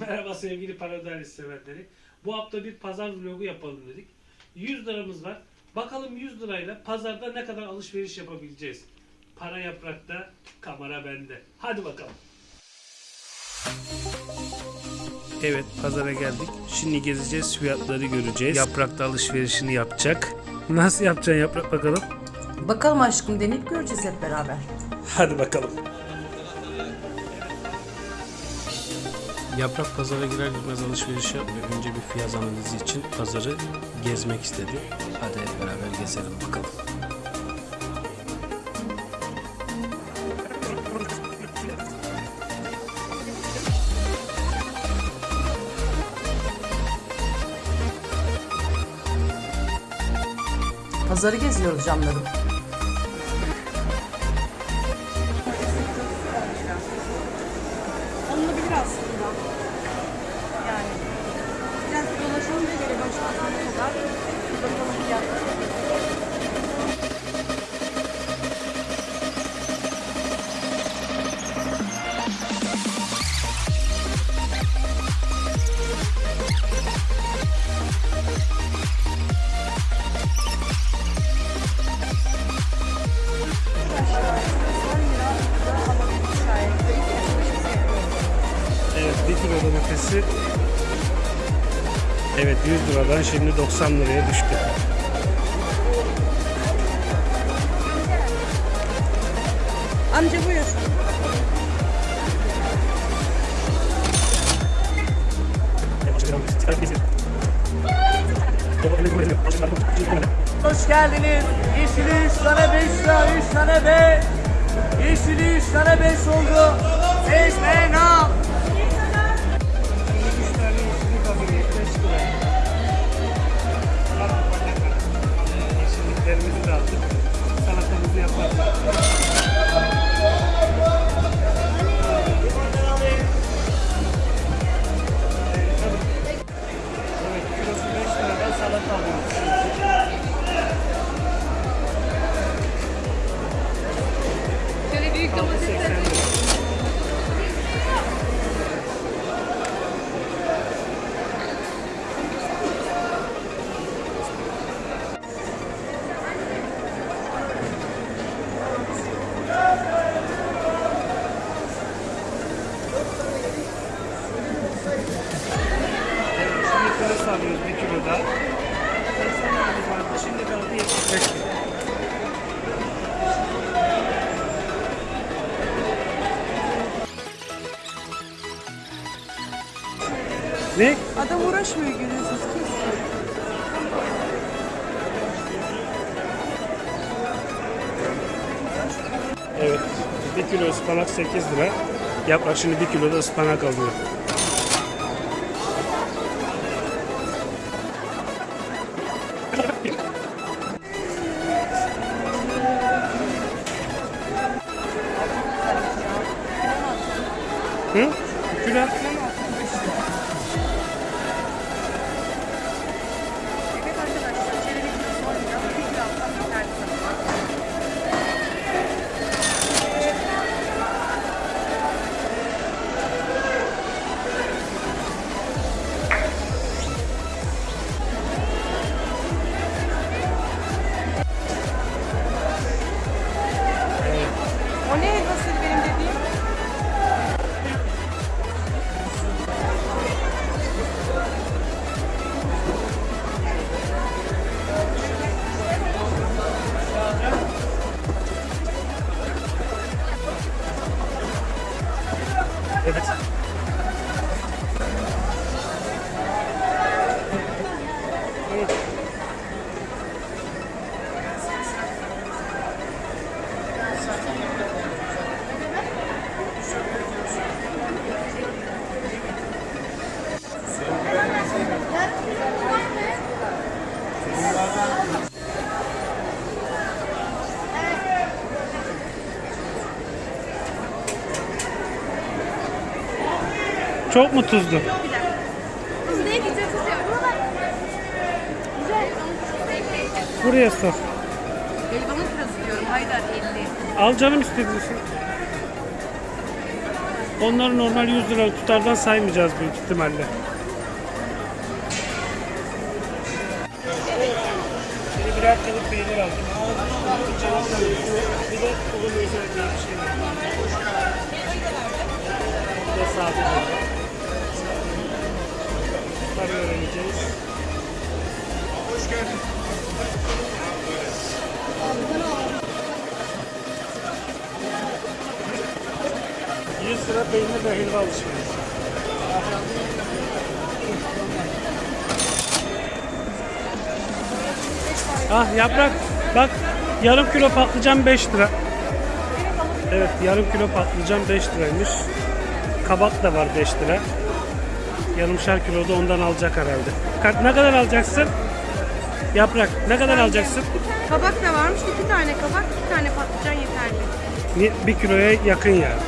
Merhaba sevgili paradise severleri. Bu hafta bir pazar vlogu yapalım dedik. 100 liramız var. Bakalım 100 lirayla pazarda ne kadar alışveriş yapabileceğiz. Para yaprakta, kamera bende. Hadi bakalım. Evet pazara geldik. Şimdi gezeceğiz, fiyatları göreceğiz. Yaprakta alışverişini yapacak. Nasıl yapacaksın yaprak bakalım? Bakalım aşkım deneyip göreceğiz hep beraber. Hadi bakalım. Yaprak pazara girer girmez alışveriş yapmıyor. Önce bir fiyat analizi için pazarı gezmek istedi. Hadi hep beraber gezelim bakalım. Pazarı geziyoruz canlarım. Evet 1 kilo domatesi Evet 100 liradan şimdi 90 liraya düştü. Amca buyur. Hoş geldiniz. Yeşili 3 tane 5 lira, 3 tane 5. Yeşili 3 tane 5 oldu. Seçmen al. Ne? Adam uğraşmıyor görüyorsunuz. Evet. 1 kilo ıspanak 8 lira. Yaprak şimdi 1 kilo da ıspanak alıyor. Çok mu tuzlu? Buraya sor. Haydar 50. Al canım istediğin şey. Onları normal 100 lira tutardan saymayacağız büyük ihtimalle. Şimdi birer kalıp peynir aldım. Bir de tulum özel bir şey var. Bir de sade bir Bunları öğreneceğiz. Hoş 100 lira peynir ve helva alışverişi. Ah yaprak bak yarım kilo patlıcan 5 lira. Evet yarım kilo patlıcan 5 liraymış. Kabak da var 5 lira. Yarımşar kilo da ondan alacak herhalde. Ka- Ne kadar alacaksın? Yaprak ne kadar alacaksın? Kabak da varmış. iki tane kabak, iki tane patlıcan yeterli. Ni- Bir kiloya yakın yani.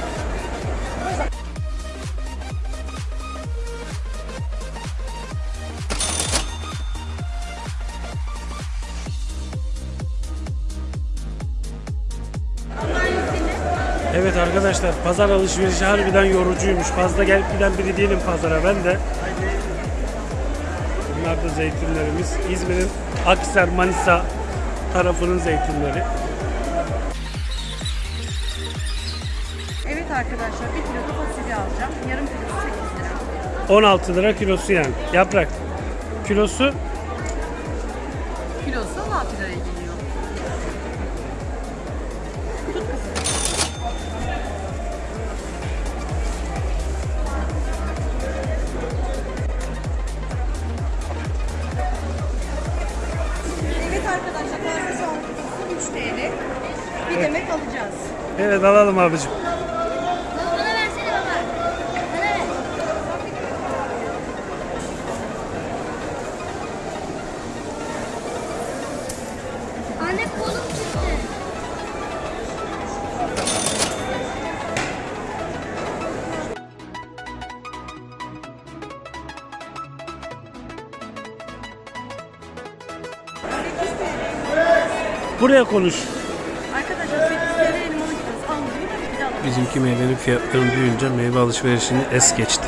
Evet arkadaşlar pazar alışverişi harbiden yorucuymuş. Fazla gelip giden biri değilim pazara ben de. Bunlar da zeytinlerimiz. İzmir'in Akser Manisa tarafının zeytinleri. Evet arkadaşlar bir kilo da fasulye alacağım. Yarım kilosu 8 lira. 16 lira kilosu yani. Yaprak. Kilosu Kilosu 16 liraya geliyor. Evet alalım abicim. Bana versene baba. Bana ver. Anne kolum çıktı. Buraya konuş. Arkadaşlar Bizimki meyvenin fiyatları duyunca meyve alışverişini es geçti.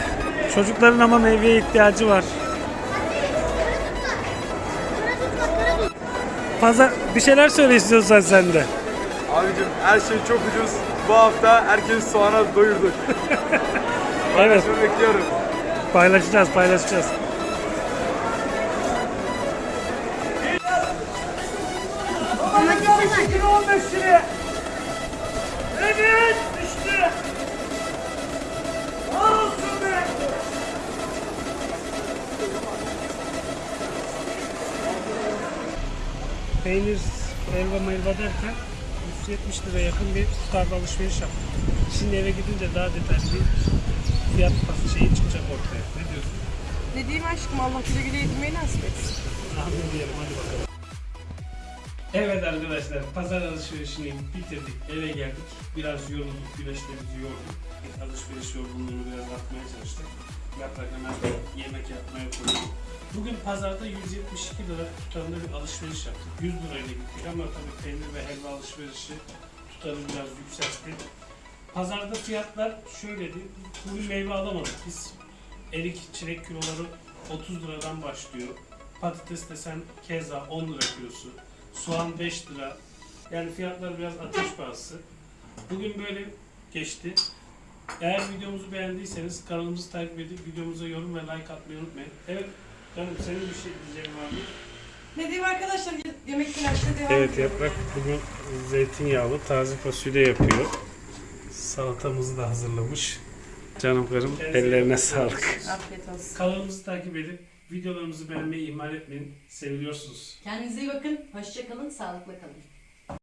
Çocukların ama meyveye ihtiyacı var. Pazar bir şeyler söyle istiyorsan sen de. Abicim her şey çok ucuz. Bu hafta herkes soğana doyurduk. Evet Şunu bekliyorum. paylaşacağız paylaşacağız. Peynir, elva melva derken 170 lira yakın bir tutarda alışveriş yaptık. Şimdi eve gidince daha detaylı bir fiyat şeyi çıkacak ortaya. Ne diyorsun? Ne diyeyim aşkım Allah güle güle yedirmeyi nasip etsin. Amin diyelim hadi bakalım. Evet arkadaşlar pazar alışverişini bitirdik eve geldik biraz yorulduk güneşlerimizi yorduk alışveriş yorgunluğunu biraz atmaya çalıştık yaprak hemen yemek yapmaya koyduk bugün pazarda 172 lira tutarında bir alışveriş yaptık 100 lirayla gittik ama tabii peynir ve helva alışverişi tutarı biraz yükseltti pazarda fiyatlar şöyleydi bugün meyve alamadık biz erik çilek kiloları 30 liradan başlıyor Patates desen keza 10 lira kilosu. Soğan 5 lira. Yani fiyatlar biraz ateş pahası. Bugün böyle geçti. Eğer videomuzu beğendiyseniz kanalımızı takip edip videomuza yorum ve like atmayı unutmayın. Evet canım senin bir şey diyeceğim var mı? Ne diyeyim arkadaşlar yemek telaşına devam Evet ediyorum Yaprak bugün zeytinyağlı taze fasulye yapıyor. Salatamızı da hazırlamış. Canım karım ellerine sağlık. Afiyet olsun. Kanalımızı takip edip videolarımızı beğenmeyi ihmal etmeyin. Seviyorsunuz. Kendinize iyi bakın. Hoşça kalın. Sağlıkla kalın.